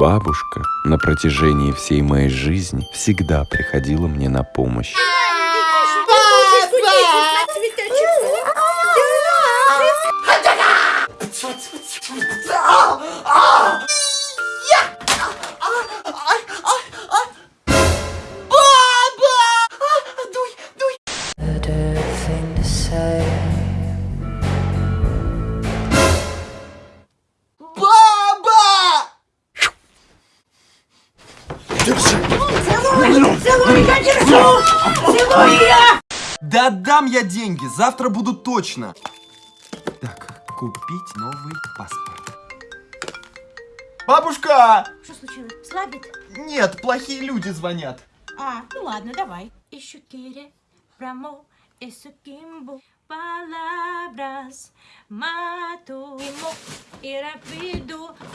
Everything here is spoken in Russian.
Бабушка на протяжении всей моей жизни всегда приходила мне на помощь. Thing to say. Да отдам я деньги, завтра буду точно. Так, купить новый паспорт. Бабушка! Что случилось? Слабит? Нет, плохие люди звонят. А, ну ладно, давай. Quiere прямо eso quimbo palabras mato y rápido palabras